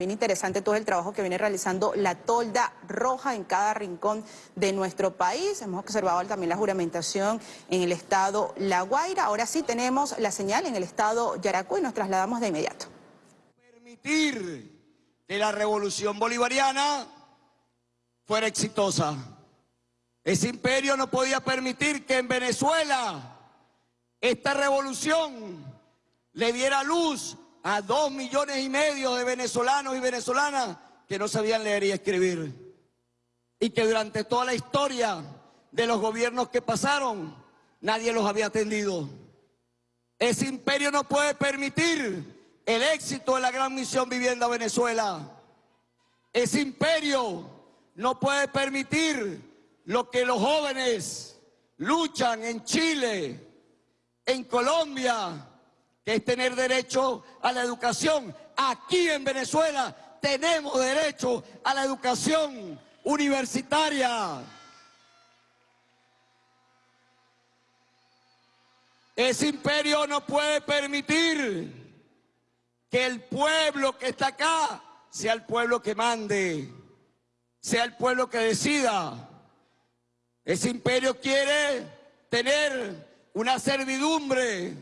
Bien interesante todo el trabajo que viene realizando la tolda roja en cada rincón de nuestro país. Hemos observado también la juramentación en el estado La Guaira. Ahora sí tenemos la señal en el estado Yaracuy y nos trasladamos de inmediato. Permitir que la revolución bolivariana fuera exitosa. Ese imperio no podía permitir que en Venezuela esta revolución le diera luz a dos millones y medio de venezolanos y venezolanas que no sabían leer y escribir. Y que durante toda la historia de los gobiernos que pasaron, nadie los había atendido. Ese imperio no puede permitir el éxito de la gran misión Vivienda Venezuela. Ese imperio no puede permitir lo que los jóvenes luchan en Chile, en Colombia, que es tener derecho a la educación. Aquí en Venezuela tenemos derecho a la educación universitaria. Ese imperio no puede permitir que el pueblo que está acá sea el pueblo que mande, sea el pueblo que decida. Ese imperio quiere tener una servidumbre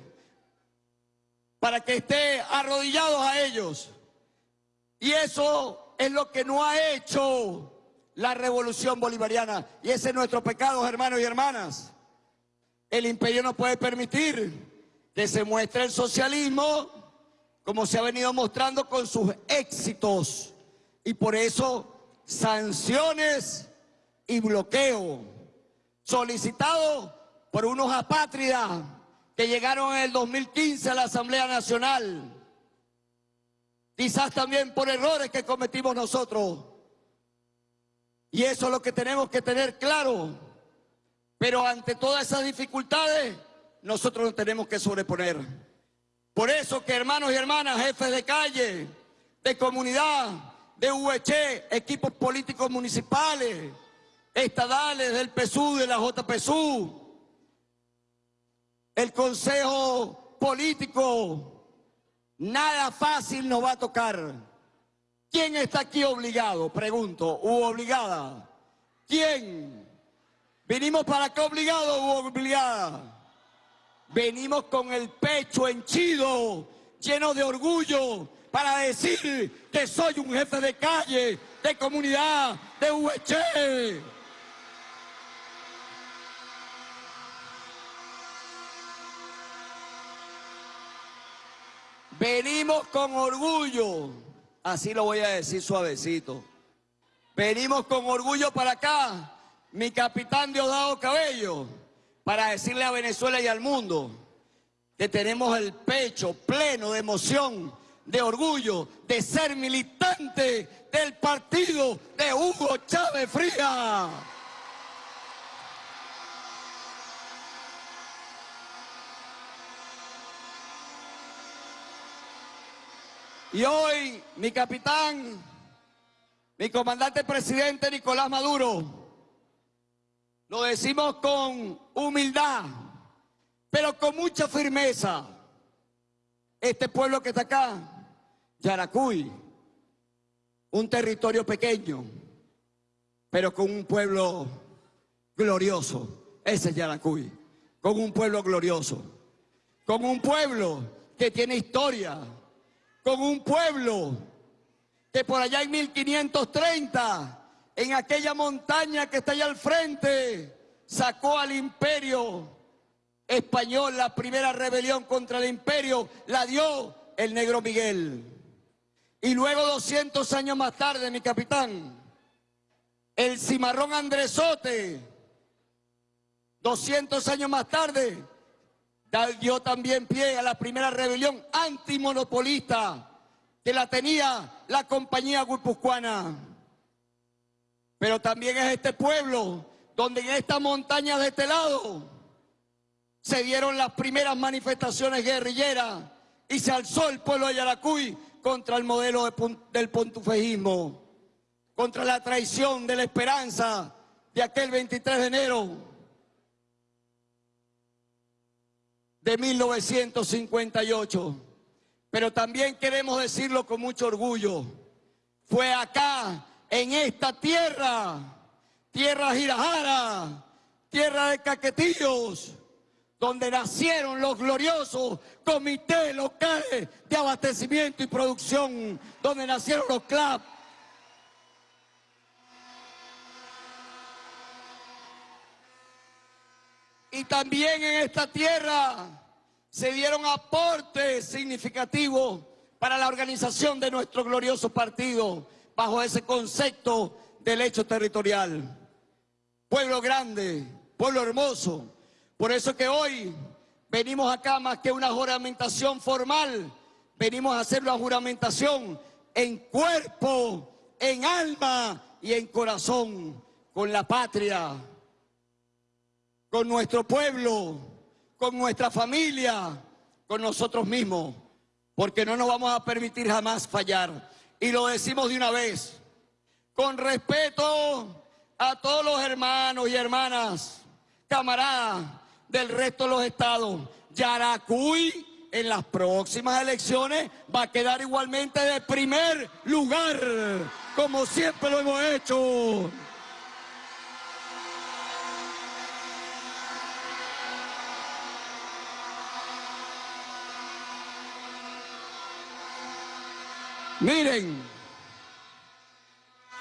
para que esté arrodillados a ellos. Y eso es lo que no ha hecho la revolución bolivariana. Y ese es nuestro pecado, hermanos y hermanas. El imperio no puede permitir que se muestre el socialismo como se ha venido mostrando con sus éxitos. Y por eso sanciones y bloqueo solicitado por unos apátridas que llegaron en el 2015 a la Asamblea Nacional. Quizás también por errores que cometimos nosotros. Y eso es lo que tenemos que tener claro. Pero ante todas esas dificultades, nosotros nos tenemos que sobreponer. Por eso que hermanos y hermanas, jefes de calle, de comunidad, de UH, equipos políticos municipales, estadales, del PSU, de la JPSU, el consejo político, nada fácil nos va a tocar. ¿Quién está aquí obligado? Pregunto, ¿u obligada? ¿Quién? ¿Venimos para acá obligado u obligada? Venimos con el pecho henchido, lleno de orgullo, para decir que soy un jefe de calle, de comunidad, de UH. Venimos con orgullo, así lo voy a decir suavecito. Venimos con orgullo para acá, mi capitán Diosdado Cabello, para decirle a Venezuela y al mundo que tenemos el pecho pleno de emoción, de orgullo, de ser militante del partido de Hugo Chávez Fría. Y hoy mi capitán, mi comandante presidente Nicolás Maduro, lo decimos con humildad, pero con mucha firmeza. Este pueblo que está acá, Yaracuy, un territorio pequeño, pero con un pueblo glorioso. Ese es Yaracuy, con un pueblo glorioso, con un pueblo que tiene historia, con un pueblo que por allá en 1530, en aquella montaña que está allá al frente, sacó al imperio español, la primera rebelión contra el imperio, la dio el negro Miguel. Y luego 200 años más tarde, mi capitán, el cimarrón Andresote, 200 años más tarde, dio también pie a la primera rebelión antimonopolista que la tenía la compañía guipuzcoana. Pero también es este pueblo donde en esta montaña de este lado se dieron las primeras manifestaciones guerrilleras y se alzó el pueblo de Yaracuy contra el modelo del pontufejismo, contra la traición de la esperanza de aquel 23 de enero de 1958. Pero también queremos decirlo con mucho orgullo. fue acá, en esta tierra, tierra Girajara, tierra de caquetillos, donde nacieron los gloriosos comités locales de abastecimiento y producción, donde nacieron los CLAP. Y también en esta tierra se dieron aportes significativos para la organización de nuestro glorioso partido bajo ese concepto del hecho territorial. Pueblo grande, pueblo hermoso. Por eso que hoy venimos acá más que una juramentación formal, venimos a hacer una juramentación en cuerpo, en alma y en corazón con la patria, con nuestro pueblo, con nuestra familia, con nosotros mismos, porque no nos vamos a permitir jamás fallar. Y lo decimos de una vez, con respeto a todos los hermanos y hermanas, camaradas del resto de los estados. Yaracuy en las próximas elecciones va a quedar igualmente de primer lugar, como siempre lo hemos hecho. Miren,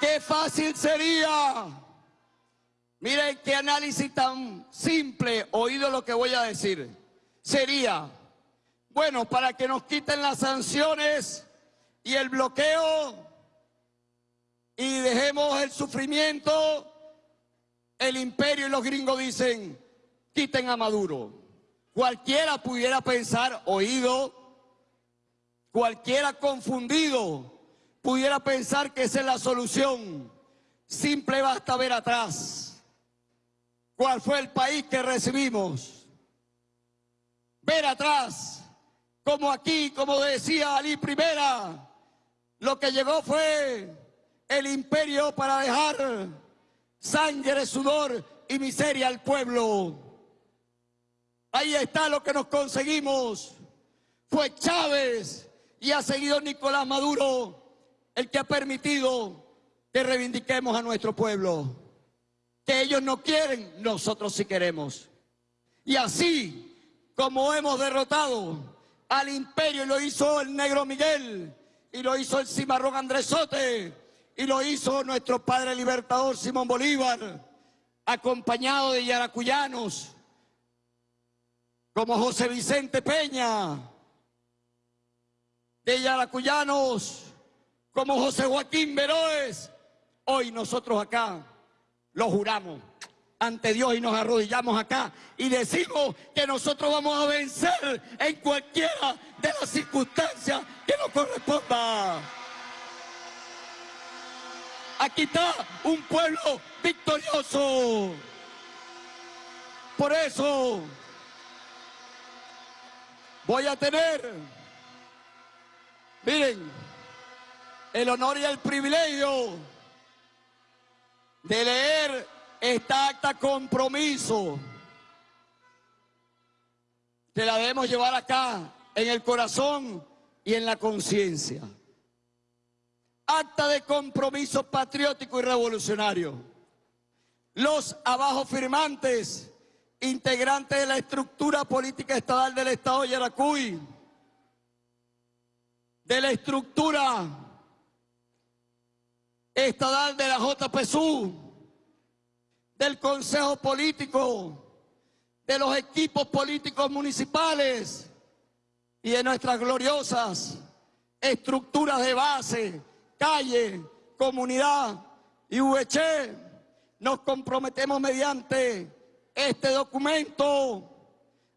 qué fácil sería. Miren qué análisis tan simple, oído lo que voy a decir. Sería, bueno, para que nos quiten las sanciones y el bloqueo y dejemos el sufrimiento, el imperio y los gringos dicen, quiten a Maduro. Cualquiera pudiera pensar, oído, Cualquiera confundido pudiera pensar que esa es la solución. Simple basta ver atrás. ¿Cuál fue el país que recibimos? Ver atrás, como aquí, como decía Ali Primera, lo que llegó fue el imperio para dejar sangre, sudor y miseria al pueblo. Ahí está lo que nos conseguimos. Fue Chávez y ha seguido Nicolás Maduro, el que ha permitido que reivindiquemos a nuestro pueblo. Que ellos no quieren, nosotros sí queremos. Y así como hemos derrotado al imperio, y lo hizo el negro Miguel, y lo hizo el cimarrón Andresote, y lo hizo nuestro padre libertador Simón Bolívar, acompañado de yaracuyanos, como José Vicente Peña, de yaracuyanos como José Joaquín Veroes, hoy nosotros acá lo juramos ante Dios y nos arrodillamos acá y decimos que nosotros vamos a vencer en cualquiera de las circunstancias que nos corresponda. Aquí está un pueblo victorioso. Por eso voy a tener Miren, el honor y el privilegio de leer esta acta compromiso que la debemos llevar acá en el corazón y en la conciencia. Acta de compromiso patriótico y revolucionario. Los abajo firmantes, integrantes de la estructura política estatal del Estado de Yaracuy, de la estructura estatal de la JPSU, del Consejo Político, de los equipos políticos municipales y de nuestras gloriosas estructuras de base, calle, comunidad y VC, nos comprometemos mediante este documento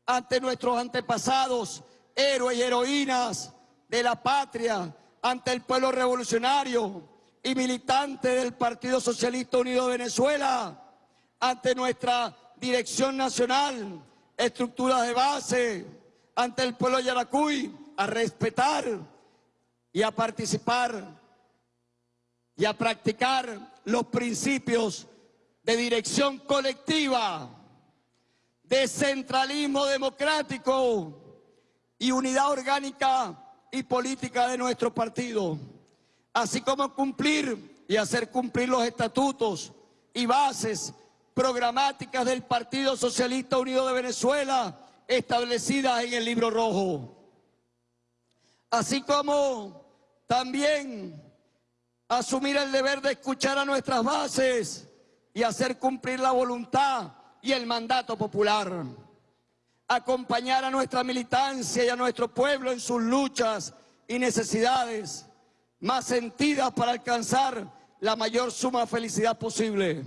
ante nuestros antepasados, héroes y heroínas, de la patria ante el pueblo revolucionario y militante del Partido Socialista Unido de Venezuela, ante nuestra dirección nacional, estructuras de base, ante el pueblo de Yaracuy, a respetar y a participar y a practicar los principios de dirección colectiva, de centralismo democrático y unidad orgánica y política de nuestro partido. así como cumplir y hacer cumplir los estatutos y bases programáticas del Partido Socialista Unido de Venezuela establecidas en el libro rojo. Así como también asumir el deber de escuchar a nuestras bases y hacer cumplir la voluntad y el mandato popular. Acompañar a nuestra militancia y a nuestro pueblo en sus luchas y necesidades más sentidas para alcanzar la mayor suma de felicidad posible.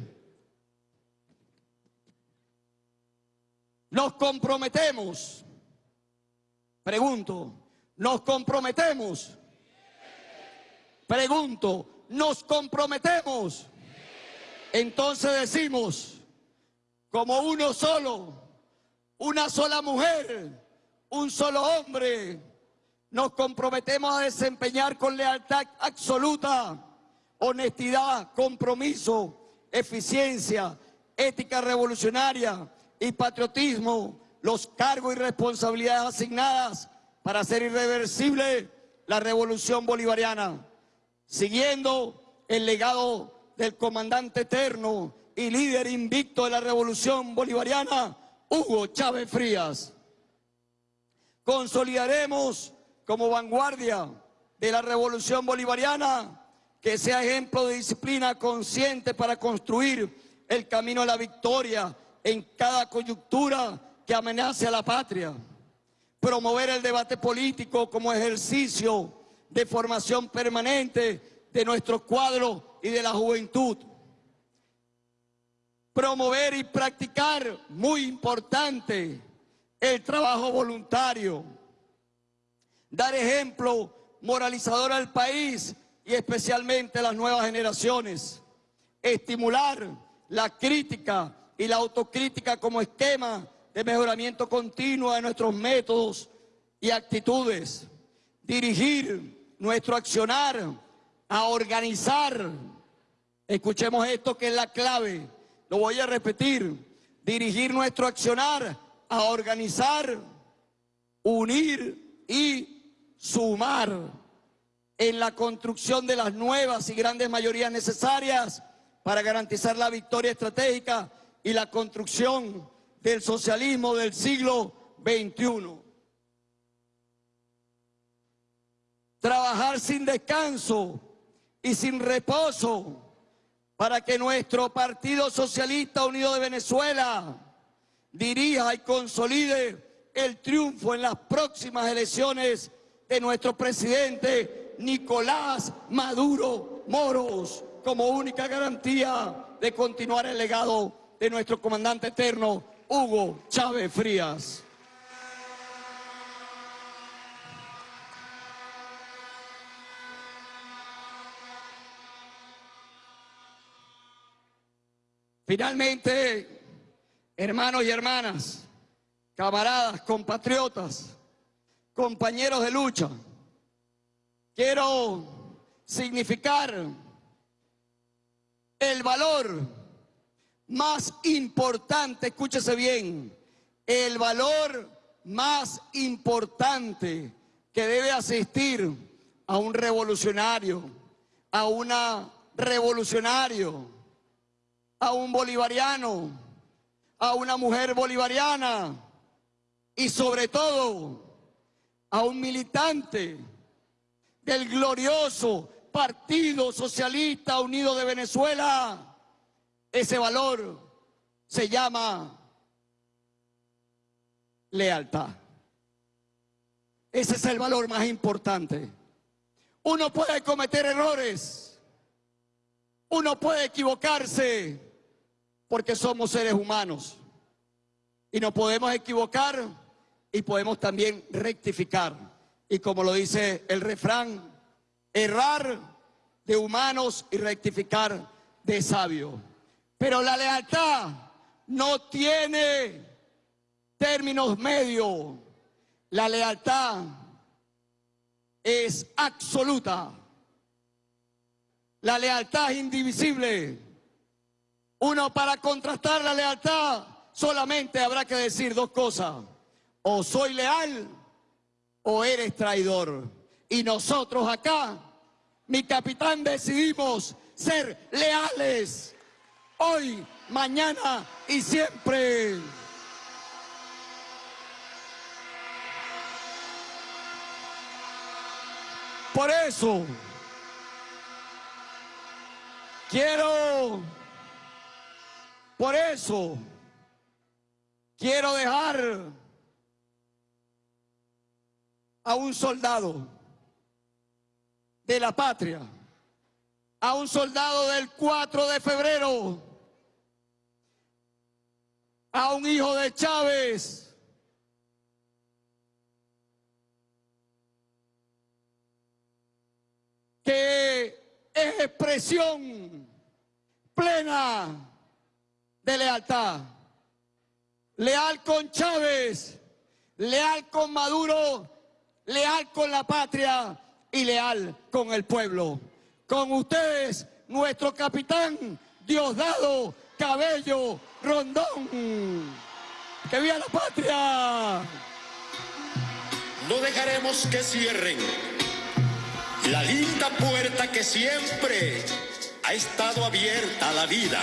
Nos comprometemos, pregunto, nos comprometemos, pregunto, nos comprometemos. Entonces decimos, como uno solo, una sola mujer, un solo hombre, nos comprometemos a desempeñar con lealtad absoluta, honestidad, compromiso, eficiencia, ética revolucionaria y patriotismo los cargos y responsabilidades asignadas para hacer irreversible la revolución bolivariana, siguiendo el legado del comandante eterno y líder invicto de la revolución bolivariana, Hugo Chávez Frías. Consolidaremos como vanguardia de la revolución bolivariana que sea ejemplo de disciplina consciente para construir el camino a la victoria en cada coyuntura que amenace a la patria. Promover el debate político como ejercicio de formación permanente de nuestro cuadro y de la juventud promover y practicar, muy importante, el trabajo voluntario, dar ejemplo moralizador al país y especialmente a las nuevas generaciones, estimular la crítica y la autocrítica como esquema de mejoramiento continuo de nuestros métodos y actitudes, dirigir nuestro accionar a organizar, escuchemos esto que es la clave, lo voy a repetir, dirigir nuestro accionar a organizar, unir y sumar en la construcción de las nuevas y grandes mayorías necesarias para garantizar la victoria estratégica y la construcción del socialismo del siglo XXI. Trabajar sin descanso y sin reposo para que nuestro Partido Socialista Unido de Venezuela dirija y consolide el triunfo en las próximas elecciones de nuestro presidente Nicolás Maduro Moros como única garantía de continuar el legado de nuestro comandante eterno Hugo Chávez Frías. Finalmente, hermanos y hermanas, camaradas, compatriotas, compañeros de lucha, quiero significar el valor más importante, escúchese bien, el valor más importante que debe asistir a un revolucionario, a una revolucionario, a un bolivariano, a una mujer bolivariana y sobre todo a un militante del glorioso Partido Socialista Unido de Venezuela. Ese valor se llama lealtad. Ese es el valor más importante. Uno puede cometer errores, uno puede equivocarse, porque somos seres humanos y nos podemos equivocar y podemos también rectificar. Y como lo dice el refrán, errar de humanos y rectificar de sabios. Pero la lealtad no tiene términos medios. La lealtad es absoluta. La lealtad es indivisible. Uno para contrastar la lealtad solamente habrá que decir dos cosas. O soy leal o eres traidor. Y nosotros acá mi capitán decidimos ser leales hoy, mañana y siempre. Por eso quiero, por eso quiero dejar a un soldado de la patria, a un soldado del 4 de febrero, a un hijo de Chávez, que es expresión plena de lealtad. Leal con Chávez, leal con Maduro, leal con la patria y leal con el pueblo. Con ustedes, nuestro capitán Diosdado Cabello Rondón. ¡Que viva la patria! No dejaremos que cierren la linda puerta que siempre ha estado abierta a la vida.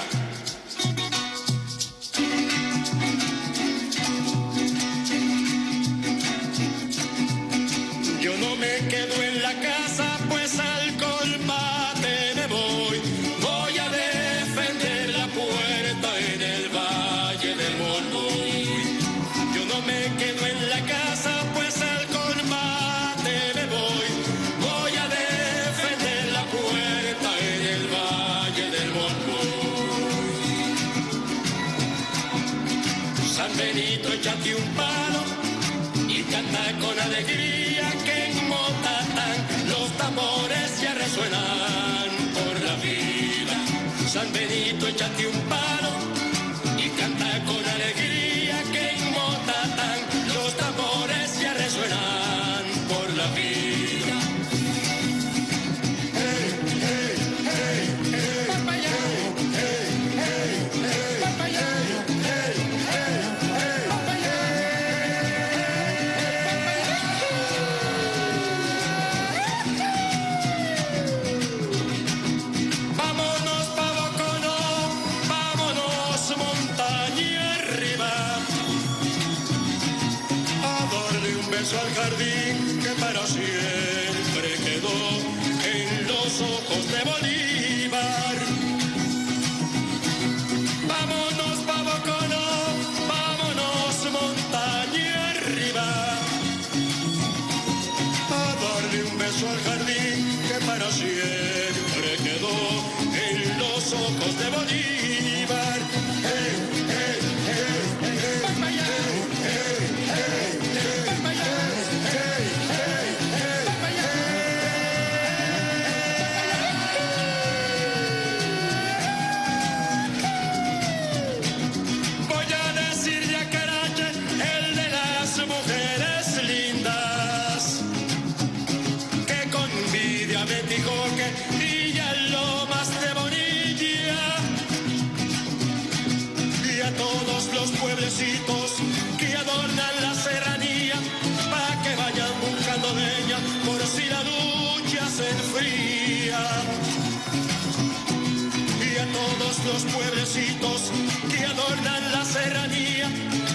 Que adornan la serranía,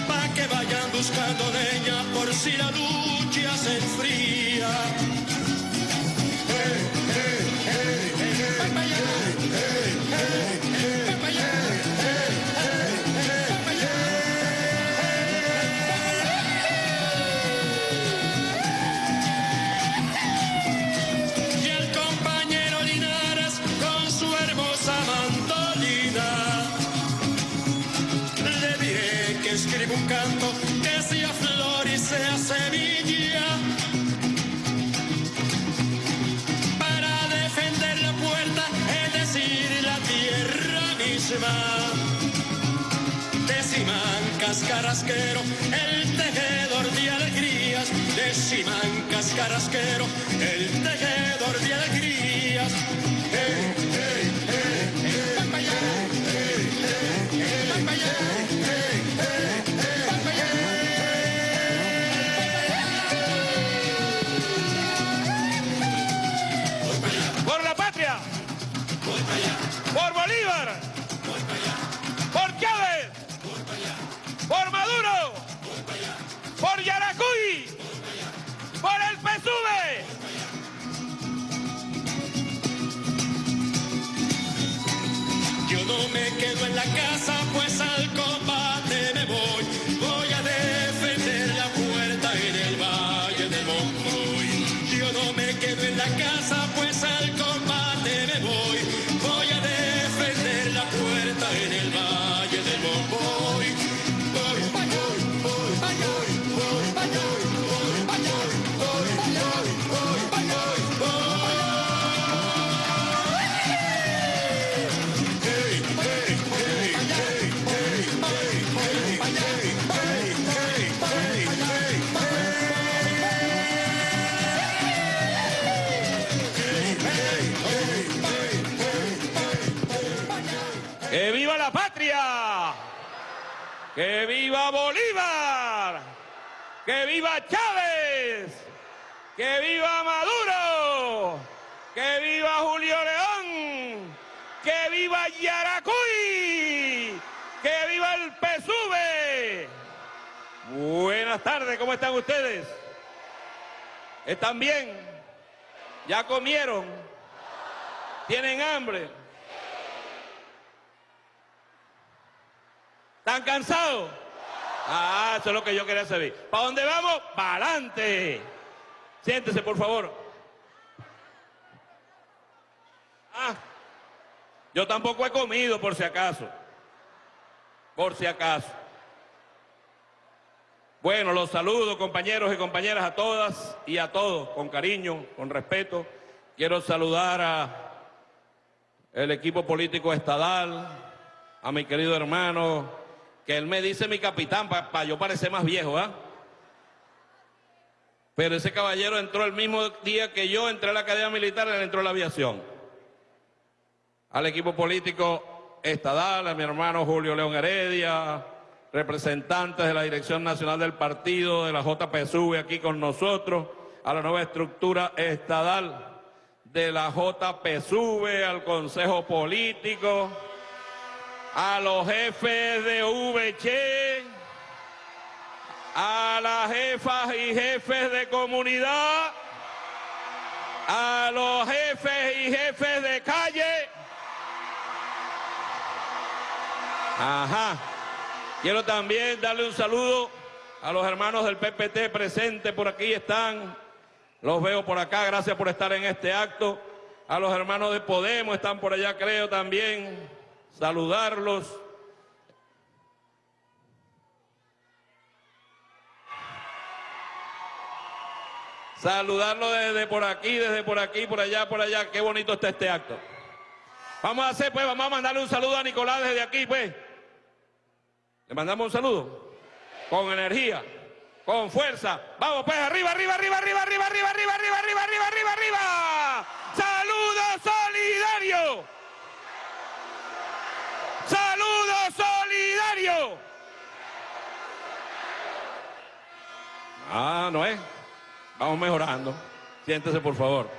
pa' que vayan buscando leña por si la lucha se enfría. De Simancas Carrasquero, el tejedor de alegrías. De Simancas Carrasquero, el tejedor de alegrías. Hey, casa, pues al viva Chávez! ¡Que viva Maduro! ¡Que viva Julio León! ¡Que viva Yaracuy! ¡Que viva el PSUV! Buenas tardes, ¿cómo están ustedes? ¿Están bien? ¿Ya comieron? ¿Tienen hambre? ¿Están cansados? Ah, eso es lo que yo quería saber. ¿Para dónde vamos? ¡Para adelante! Siéntese, por favor. Ah, yo tampoco he comido, por si acaso. Por si acaso. Bueno, los saludo, compañeros y compañeras, a todas y a todos, con cariño, con respeto. Quiero saludar a el equipo político estadal, a mi querido hermano, que él me dice mi capitán para yo parecer más viejo, ¿ah? Pero ese caballero entró el mismo día que yo entré a la Academia Militar, él entró a la aviación. Al equipo político estadal, a mi hermano Julio León Heredia, representantes de la Dirección Nacional del Partido, de la JPSUV aquí con nosotros, a la nueva estructura estadal de la JPSUV, al Consejo Político, a los jefes de VC, a las jefas y jefes de comunidad, a los jefes y jefes de calle. Ajá. Quiero también darle un saludo a los hermanos del PPT presentes por aquí están. Los veo por acá, gracias por estar en este acto. A los hermanos de Podemos están por allá, creo también. Saludarlos. Saludarlos desde por aquí, desde por aquí, por allá, por allá. Qué bonito está este acto. Vamos a hacer, pues, vamos a mandarle un saludo a Nicolás desde aquí, pues. Le mandamos un saludo. Con energía, con fuerza. Vamos, pues, arriba, arriba, arriba, arriba, arriba, arriba, arriba, arriba, arriba, arriba, arriba, arriba. Saludo Ah, no es. Vamos mejorando. Siéntese, por favor.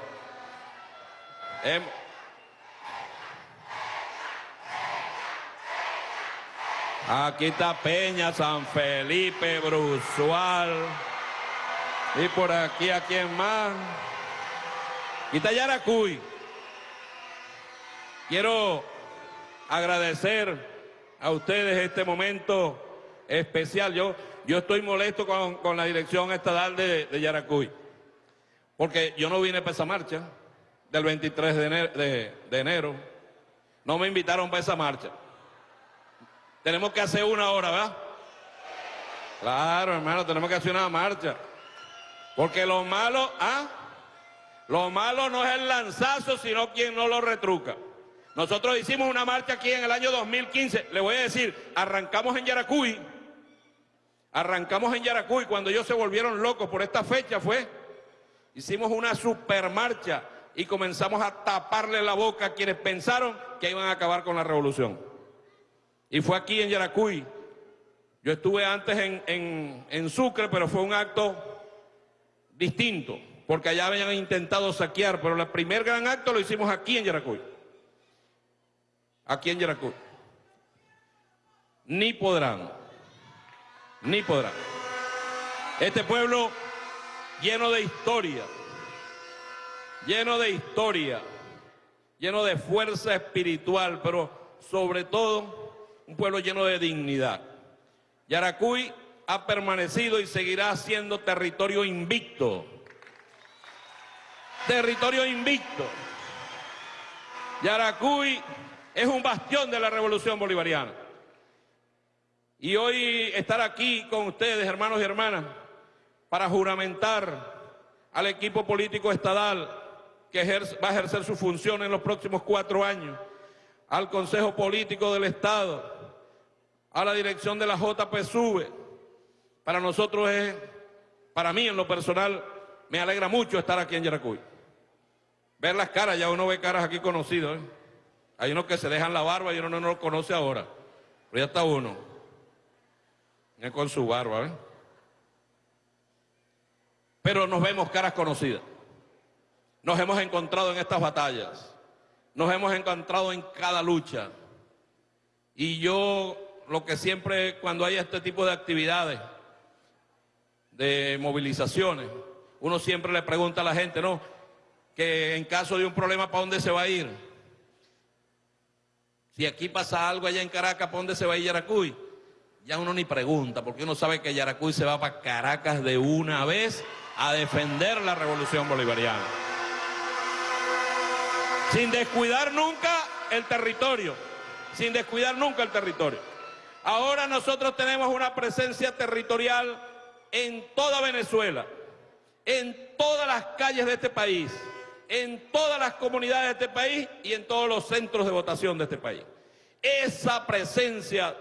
Aquí está Peña, San Felipe, Brusual. Y por aquí, ¿a quién más? Aquí está Yaracuy. Quiero agradecer a ustedes este momento especial. Yo, yo estoy molesto con, con la dirección estadal de, de Yaracuy. Porque yo no vine para esa marcha del 23 de enero, de- de enero. No me invitaron para esa marcha. Tenemos que hacer una hora, ¿verdad? Claro, hermano, tenemos que hacer una marcha. Porque lo malo, ¿ah? Lo malo no es el lanzazo, sino quien no lo retruca. Nosotros hicimos una marcha aquí en el año 2015. Le voy a decir, arrancamos en Yaracuy. Arrancamos en Yaracuy cuando ellos se volvieron locos por esta fecha fue. Hicimos una supermarcha y comenzamos a taparle la boca a quienes pensaron que iban a acabar con la revolución. Y fue aquí en Yaracuy. Yo estuve antes en, en- en Sucre, pero fue un acto distinto, porque allá habían intentado saquear, pero el primer gran acto lo hicimos aquí en Yaracuy. aquí en Yaracuy. Ni podrán, ni podrán. Este pueblo lleno de historia, lleno de historia, lleno de fuerza espiritual, pero sobre todo un pueblo lleno de dignidad. Yaracuy ha permanecido y seguirá siendo territorio invicto. Territorio invicto. Yaracuy es un bastión de la revolución bolivariana. Y hoy estar aquí con ustedes, hermanos y hermanas, para juramentar al equipo político estadal que va a ejercer su función en los próximos cuatro años, al Consejo Político del Estado, a la dirección de la JPSUV. Para nosotros es, para mí en lo personal, me alegra mucho estar aquí en Yaracuy. Ver las caras, ya uno ve caras aquí conocidas. ¿eh? Hay unos que se dejan la barba y uno no lo conoce ahora. Pero ya está uno. Con su barba, ¿eh? Pero nos vemos caras conocidas. Nos hemos encontrado en estas batallas. Nos hemos encontrado en cada lucha. Y yo lo que siempre, cuando hay este tipo de actividades, de movilizaciones, uno siempre le pregunta a la gente, ¿no? Que en caso de un problema, ¿para dónde se va a ir? Si aquí pasa algo allá en Caracas, ¿para dónde se va a ir Yaracuy? Ya uno ni pregunta, porque uno sabe que Yaracuy se va para Caracas de una vez a defender la revolución bolivariana. Sin descuidar nunca el territorio, sin descuidar nunca el territorio. Ahora nosotros tenemos una presencia territorial en toda Venezuela, en todas las calles de este país, en todas las comunidades de este país y en todos los centros de votación de este país. Esa presencia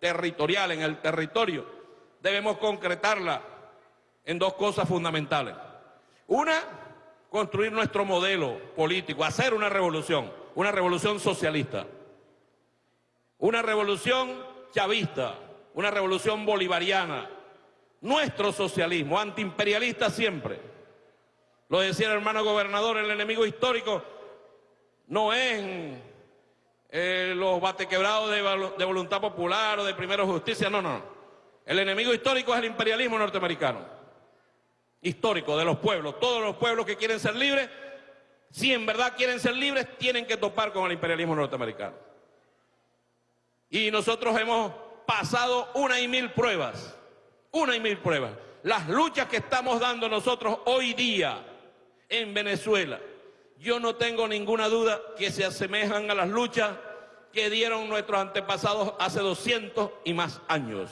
territorial en el territorio debemos concretarla en dos cosas fundamentales. Una, construir nuestro modelo político, hacer una revolución, una revolución socialista, una revolución chavista, una revolución bolivariana, nuestro socialismo, antiimperialista siempre. Lo decía el hermano gobernador, el enemigo histórico no es eh, los batequebrados de, de voluntad popular o de primera justicia, no, no. El enemigo histórico es el imperialismo norteamericano histórico de los pueblos. Todos los pueblos que quieren ser libres, si en verdad quieren ser libres, tienen que topar con el imperialismo norteamericano. Y nosotros hemos pasado una y mil pruebas, una y mil pruebas. Las luchas que estamos dando nosotros hoy día en Venezuela, yo no tengo ninguna duda que se asemejan a las luchas que dieron nuestros antepasados hace 200 y más años.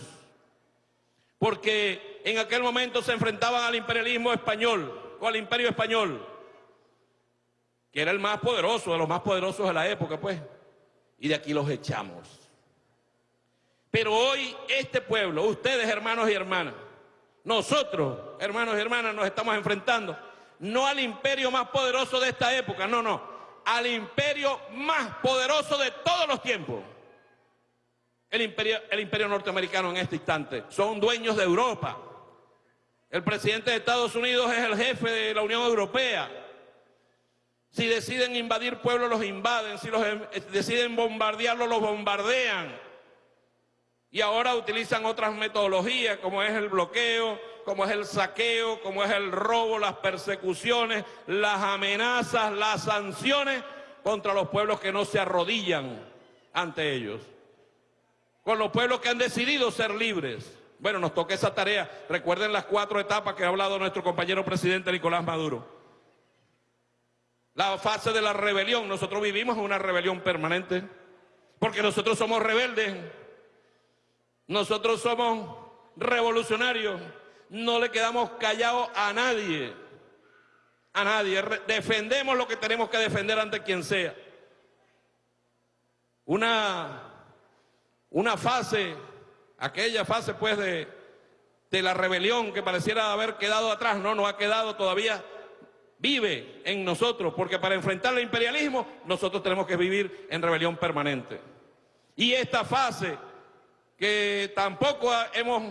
Porque en aquel momento se enfrentaban al imperialismo español o al imperio español, que era el más poderoso, de los más poderosos de la época, pues, y de aquí los echamos. Pero hoy este pueblo, ustedes hermanos y hermanas, nosotros, hermanos y hermanas, nos estamos enfrentando no al imperio más poderoso de esta época, no, no, al imperio más poderoso de todos los tiempos. El imperio, el imperio norteamericano en este instante. Son dueños de Europa, el presidente de Estados Unidos es el jefe de la Unión Europea. Si deciden invadir pueblos, los invaden. Si los em, deciden bombardearlos, los bombardean. Y ahora utilizan otras metodologías, como es el bloqueo, como es el saqueo, como es el robo, las persecuciones, las amenazas, las sanciones contra los pueblos que no se arrodillan ante ellos. Con los pueblos que han decidido ser libres. Bueno, nos toca esa tarea. Recuerden las cuatro etapas que ha hablado nuestro compañero presidente Nicolás Maduro. La fase de la rebelión. Nosotros vivimos una rebelión permanente. Porque nosotros somos rebeldes. Nosotros somos revolucionarios. No le quedamos callados a nadie. A nadie. Defendemos lo que tenemos que defender ante quien sea. Una, una fase aquella fase pues de, de la rebelión que pareciera haber quedado atrás, no, no ha quedado todavía, vive en nosotros, porque para enfrentar el imperialismo nosotros tenemos que vivir en rebelión permanente. Y esta fase que tampoco hemos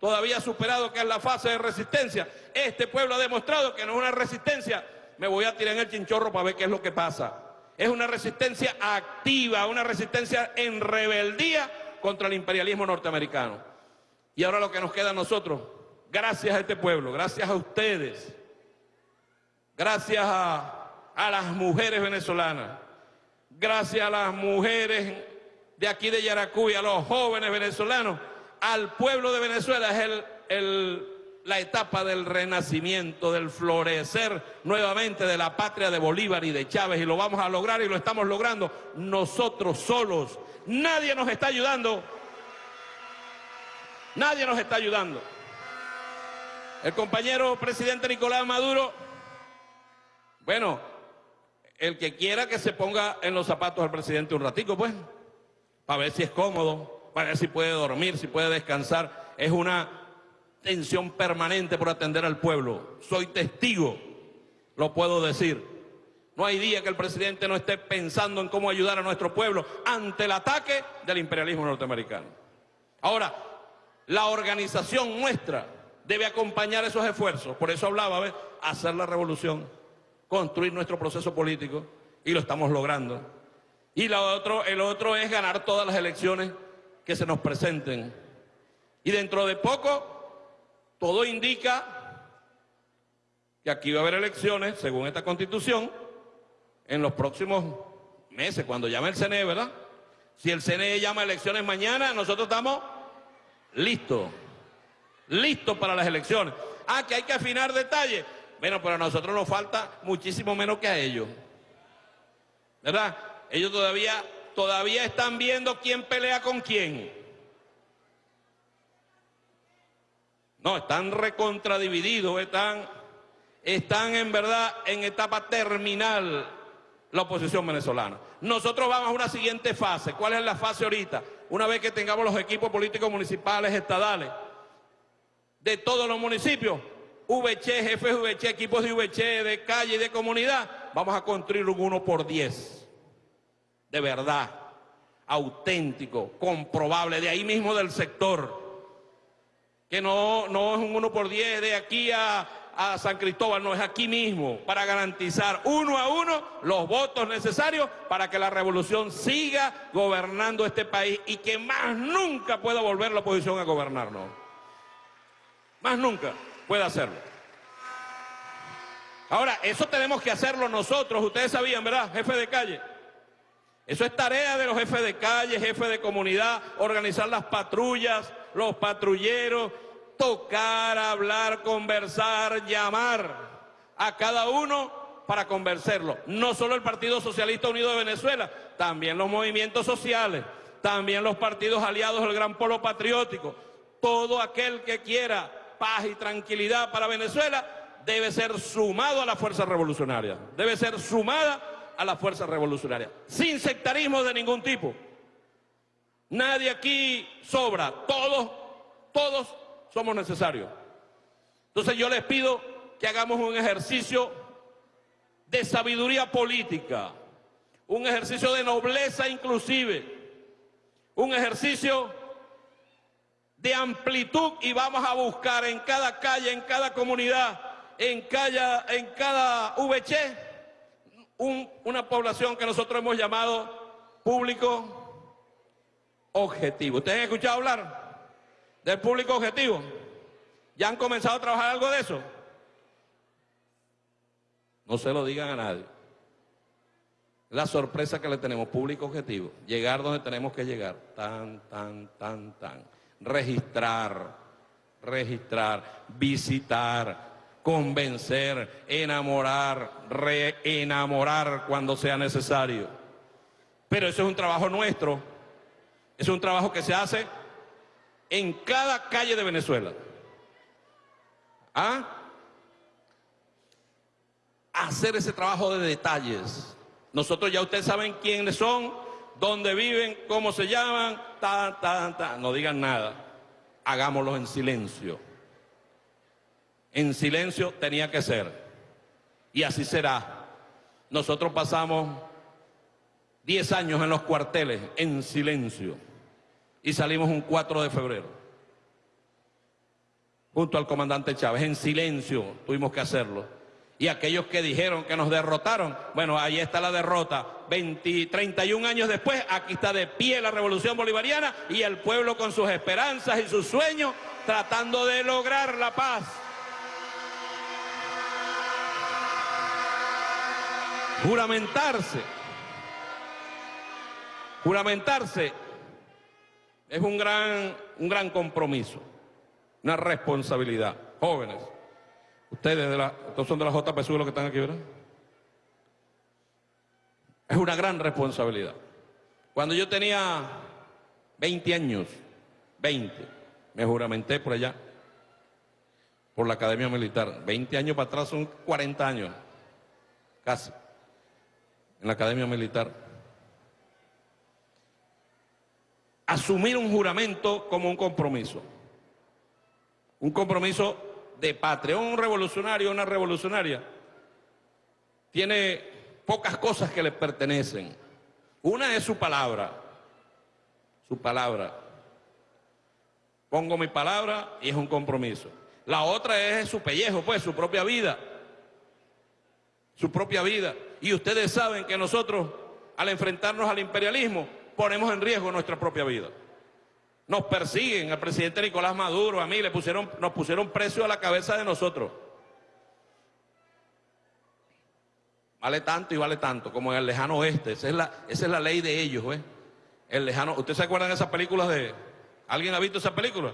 todavía superado, que es la fase de resistencia, este pueblo ha demostrado que no es una resistencia, me voy a tirar en el chinchorro para ver qué es lo que pasa. Es una resistencia activa, una resistencia en rebeldía contra el imperialismo norteamericano. Y ahora lo que nos queda a nosotros, gracias a este pueblo, gracias a ustedes, gracias a, a las mujeres venezolanas, gracias a las mujeres de aquí de Yaracuy, a los jóvenes venezolanos, al pueblo de Venezuela es el, la etapa del renacimiento, del florecer nuevamente de la patria de Bolívar y de Chávez y lo vamos a lograr y lo estamos logrando nosotros solos. Nadie nos está ayudando. Nadie nos está ayudando. El compañero presidente Nicolás Maduro, bueno, el que quiera que se ponga en los zapatos del presidente un ratico, pues, para ver si es cómodo, para ver si puede dormir, si puede descansar. Es una tensión permanente por atender al pueblo. Soy testigo, lo puedo decir. No hay día que el presidente no esté pensando en cómo ayudar a nuestro pueblo ante el ataque del imperialismo norteamericano. Ahora, la organización nuestra debe acompañar esos esfuerzos. Por eso hablaba, ¿ves? Hacer la revolución, construir nuestro proceso político y lo estamos logrando. Y lo otro, el otro es ganar todas las elecciones que se nos presenten. Y dentro de poco, todo indica que aquí va a haber elecciones, según esta constitución, en los próximos meses, cuando llame el CNE, ¿verdad? Si el CNE llama elecciones mañana, nosotros estamos listos, listos para las elecciones. Ah, que hay que afinar detalles. Bueno, pero a nosotros nos falta muchísimo menos que a ellos. ¿Verdad? Ellos todavía, todavía están viendo quién pelea con quién. No, están recontradivididos, están, están en verdad en etapa terminal la oposición venezolana. Nosotros vamos a una siguiente fase. ¿Cuál es la fase ahorita? Una vez que tengamos los equipos políticos municipales, estadales, de todos los municipios, VC, jefes VC, equipos de VC, de calle y de comunidad, vamos a construir un uno por 10. De verdad, auténtico, comprobable, de ahí mismo del sector. Que no, no es un uno por 10 de aquí a, a San Cristóbal, no es aquí mismo, para garantizar uno a uno los votos necesarios para que la revolución siga gobernando este país y que más nunca pueda volver la oposición a gobernarnos. Más nunca puede hacerlo. Ahora, eso tenemos que hacerlo nosotros, ustedes sabían, ¿verdad? Jefe de calle. Eso es tarea de los jefes de calle, jefes de comunidad, organizar las patrullas, los patrulleros, tocar, hablar, conversar, llamar a cada uno para convencerlo. No solo el Partido Socialista Unido de Venezuela, también los movimientos sociales, también los partidos aliados del Gran Polo Patriótico. Todo aquel que quiera paz y tranquilidad para Venezuela debe ser sumado a la fuerza revolucionaria, debe ser sumada a la fuerza revolucionaria, sin sectarismo de ningún tipo. Nadie aquí sobra, todos, todos somos necesarios. Entonces yo les pido que hagamos un ejercicio de sabiduría política, un ejercicio de nobleza inclusive, un ejercicio de amplitud y vamos a buscar en cada calle, en cada comunidad, en cada, en cada VC, un, una población que nosotros hemos llamado público objetivo. ¿Ustedes han escuchado hablar? del público objetivo. ¿Ya han comenzado a trabajar algo de eso? No se lo digan a nadie. La sorpresa que le tenemos, público objetivo, llegar donde tenemos que llegar, tan, tan, tan, tan. Registrar, registrar, visitar, convencer, enamorar, reenamorar cuando sea necesario. Pero eso es un trabajo nuestro, es un trabajo que se hace en cada calle de Venezuela. ¿Ah? Hacer ese trabajo de detalles. Nosotros ya ustedes saben quiénes son, dónde viven, cómo se llaman, ta, ta, ta. No digan nada. Hagámoslo en silencio. En silencio tenía que ser. Y así será. Nosotros pasamos 10 años en los cuarteles en silencio y salimos un 4 de febrero. Junto al comandante Chávez, en silencio tuvimos que hacerlo. Y aquellos que dijeron que nos derrotaron, bueno, ahí está la derrota. 20, 31 años después, aquí está de pie la revolución bolivariana y el pueblo con sus esperanzas y sus sueños tratando de lograr la paz. Juramentarse. Juramentarse es un gran, un gran compromiso, una responsabilidad. Jóvenes, ustedes de la, estos son de la JPSU los que están aquí, ¿verdad? Es una gran responsabilidad. Cuando yo tenía 20 años, 20, me juramenté por allá, por la Academia Militar. 20 años para atrás son 40 años, casi, en la Academia Militar. Asumir un juramento como un compromiso. Un compromiso de patria. Un revolucionario, una revolucionaria, tiene pocas cosas que le pertenecen. Una es su palabra, su palabra. Pongo mi palabra y es un compromiso. La otra es su pellejo, pues, su propia vida. Su propia vida. Y ustedes saben que nosotros, al enfrentarnos al imperialismo, ponemos en riesgo nuestra propia vida. Nos persiguen, al presidente Nicolás Maduro, a mí, le pusieron, nos pusieron precio a la cabeza de nosotros. Vale tanto y vale tanto, como en el lejano oeste. Esa es la, esa es la ley de ellos, ¿eh? El lejano. ¿Ustedes se acuerdan de esas películas de. ¿Alguien ha visto esas películas?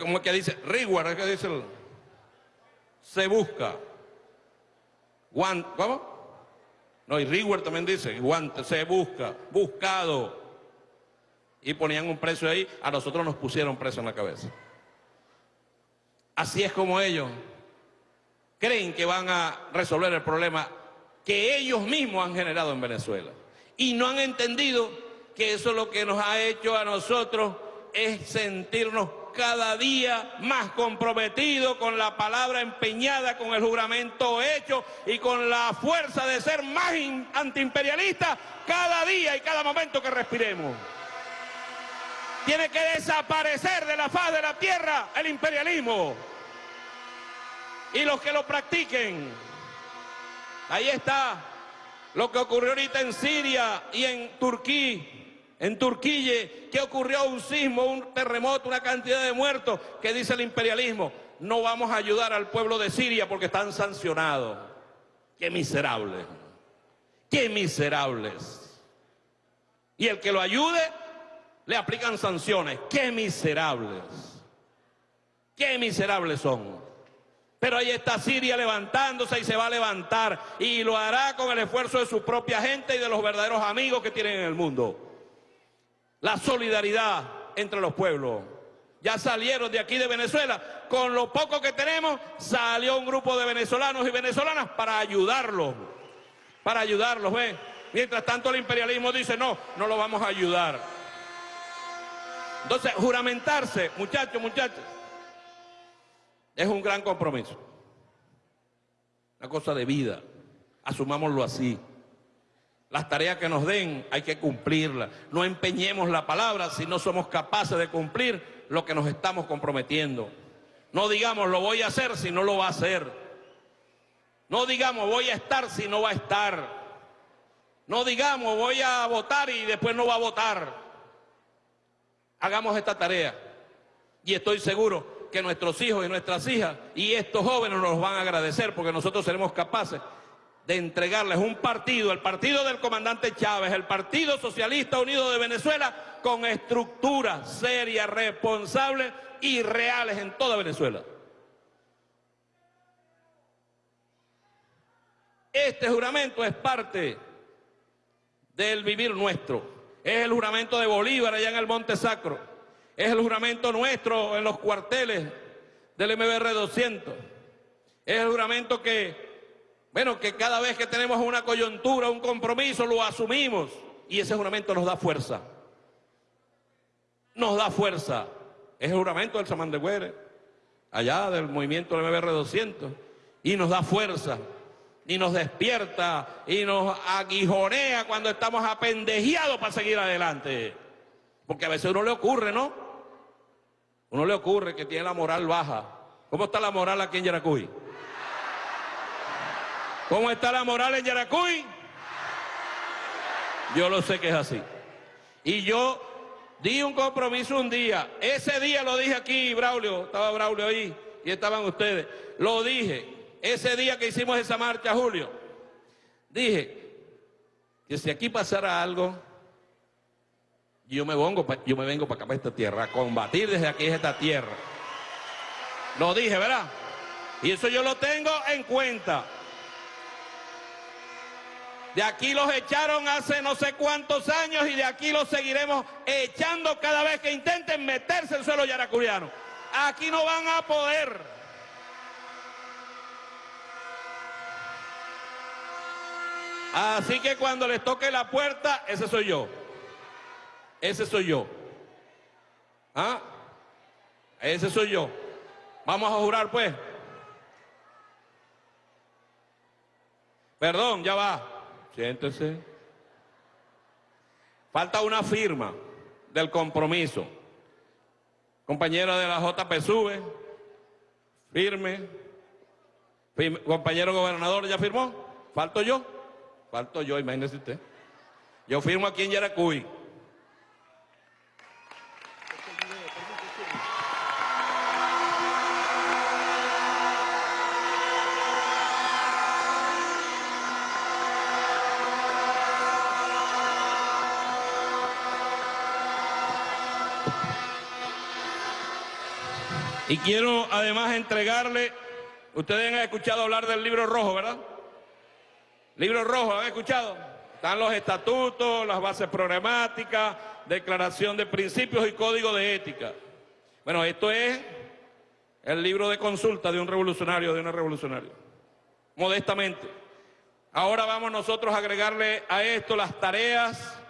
¿Cómo es que dice? Reward, que dice Se busca. ¿Cómo? No, y Reward también dice, guante, se busca, buscado. Y ponían un precio ahí, a nosotros nos pusieron precio en la cabeza. Así es como ellos creen que van a resolver el problema que ellos mismos han generado en Venezuela. Y no han entendido que eso lo que nos ha hecho a nosotros es sentirnos cada día más comprometidos con la palabra empeñada, con el juramento hecho y con la fuerza de ser más antiimperialistas cada día y cada momento que respiremos. Tiene que desaparecer de la faz de la tierra el imperialismo y los que lo practiquen. Ahí está lo que ocurrió ahorita en Siria y en Turquía, en Turquía, que ocurrió un sismo, un terremoto, una cantidad de muertos, que dice el imperialismo, no vamos a ayudar al pueblo de Siria porque están sancionados. Qué miserables, qué miserables. Y el que lo ayude, le aplican sanciones. Qué miserables, qué miserables son. Pero ahí está Siria levantándose y se va a levantar y lo hará con el esfuerzo de su propia gente y de los verdaderos amigos que tienen en el mundo. La solidaridad entre los pueblos. Ya salieron de aquí de Venezuela. Con lo poco que tenemos, salió un grupo de venezolanos y venezolanas para ayudarlos. Para ayudarlos, ¿ven? Mientras tanto el imperialismo dice, no, no lo vamos a ayudar. Entonces, juramentarse, muchachos, muchachos, es un gran compromiso. Una cosa de vida. Asumámoslo así. Las tareas que nos den hay que cumplirlas. No empeñemos la palabra si no somos capaces de cumplir lo que nos estamos comprometiendo. No digamos lo voy a hacer si no lo va a hacer. No digamos voy a estar si no va a estar. No digamos voy a votar y después no va a votar. Hagamos esta tarea. Y estoy seguro que nuestros hijos y nuestras hijas y estos jóvenes nos van a agradecer porque nosotros seremos capaces de entregarles un partido, el partido del comandante Chávez, el Partido Socialista Unido de Venezuela, con estructuras serias, responsables y reales en toda Venezuela. Este juramento es parte del vivir nuestro. Es el juramento de Bolívar allá en el Monte Sacro. Es el juramento nuestro en los cuarteles del MBR 200. Es el juramento que, bueno, que cada vez que tenemos una coyuntura, un compromiso, lo asumimos. Y ese juramento nos da fuerza. Nos da fuerza. Es el juramento del Samán de Güere, allá del movimiento del MBR 200. Y nos da fuerza. Y nos despierta y nos aguijonea cuando estamos apendejeados para seguir adelante. Porque a veces uno le ocurre, ¿no? Uno le ocurre que tiene la moral baja. ¿Cómo está la moral aquí en Yaracuy? ¿Cómo está la moral en Yaracuy? Yo lo sé que es así. Y yo di un compromiso un día. Ese día lo dije aquí, Braulio, estaba Braulio ahí y estaban ustedes. Lo dije. Ese día que hicimos esa marcha, Julio. Dije que si aquí pasara algo, yo me vengo, para acá, para esta tierra, a combatir desde aquí, esta tierra. Lo dije, ¿verdad? Y eso yo lo tengo en cuenta. De aquí los echaron hace no sé cuántos años y de aquí los seguiremos echando cada vez que intenten meterse en el suelo yaracuriano. Aquí no van a poder. Así que cuando les toque la puerta, ese soy yo. Ese soy yo. ¿Ah? Ese soy yo. Vamos a jurar pues. Perdón, ya va. Siéntese. Falta una firma del compromiso. Compañero de la JPSUV, firme. Compañero gobernador, ¿ya firmó? ¿Falto yo? Falto yo, imagínese usted. Yo firmo aquí en Yaracuy. Y quiero además entregarle, ustedes han escuchado hablar del libro rojo, ¿verdad? Libro rojo, ¿han escuchado? Están los estatutos, las bases programáticas, declaración de principios y código de ética. Bueno, esto es el libro de consulta de un revolucionario, de una revolucionaria. Modestamente. Ahora vamos nosotros a agregarle a esto las tareas,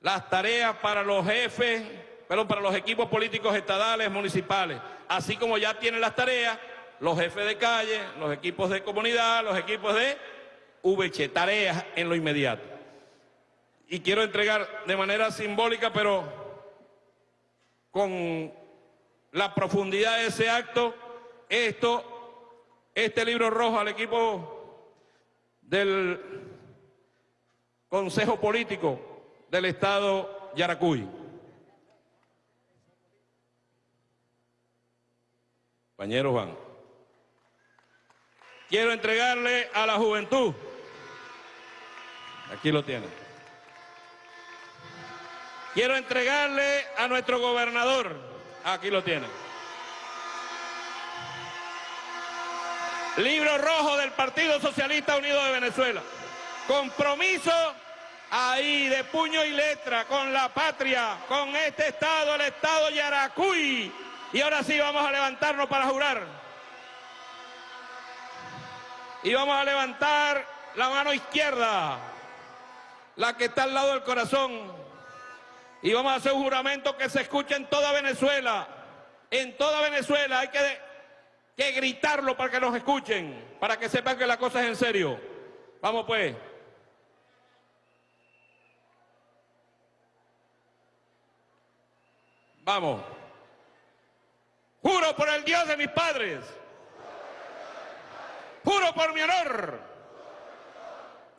las tareas para los jefes pero para los equipos políticos estadales, municipales, así como ya tienen las tareas, los jefes de calle, los equipos de comunidad, los equipos de VC, tareas en lo inmediato. Y quiero entregar de manera simbólica, pero con la profundidad de ese acto, esto, este libro rojo al equipo del Consejo Político del Estado Yaracuy. Compañero Juan. Quiero entregarle a la juventud. Aquí lo tiene. Quiero entregarle a nuestro gobernador. Aquí lo tiene. Libro rojo del Partido Socialista Unido de Venezuela. Compromiso ahí de puño y letra con la patria, con este Estado, el Estado Yaracuy y ahora sí vamos a levantarnos para jurar. Y vamos a levantar la mano izquierda, la que está al lado del corazón. Y vamos a hacer un juramento que se escuche en toda Venezuela. En toda Venezuela hay que, que gritarlo para que nos escuchen, para que sepan que la cosa es en serio. Vamos pues. Vamos. Juro por el Dios de mis padres. Juro por mi honor.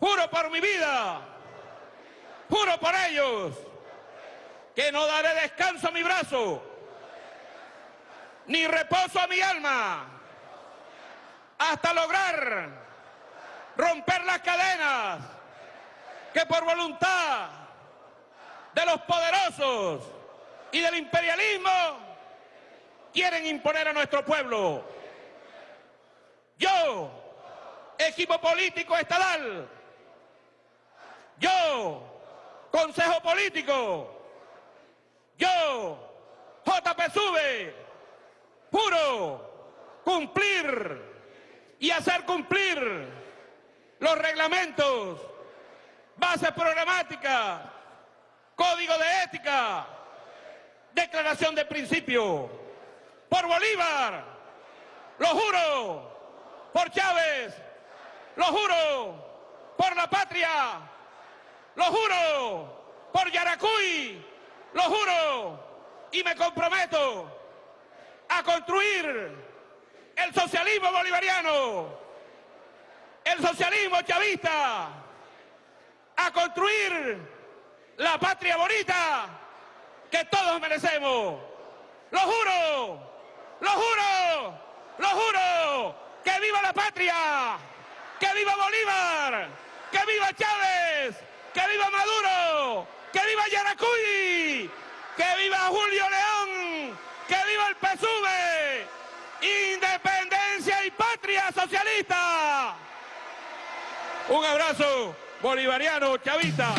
Juro por mi vida. Juro por ellos. Que no daré descanso a mi brazo. Ni reposo a mi alma. Hasta lograr romper las cadenas que por voluntad de los poderosos y del imperialismo quieren imponer a nuestro pueblo. Yo, equipo político estadal, yo, consejo político, yo, JPSUV, juro cumplir y hacer cumplir los reglamentos, bases programáticas, código de ética, declaración de principio por Bolívar, lo juro, por Chávez, lo juro, por la patria, lo juro, por Yaracuy, lo juro, y me comprometo a construir el socialismo bolivariano el socialismo chavista a construir la patria bonita que todos merecemos. Lo juro, lo juro, lo juro, que viva la patria, que viva Bolívar, que viva Chávez, que viva Maduro, que viva Yaracuy, que viva Julio León, que viva el PSUV, independencia y patria socialista. Un abrazo bolivariano, chavista.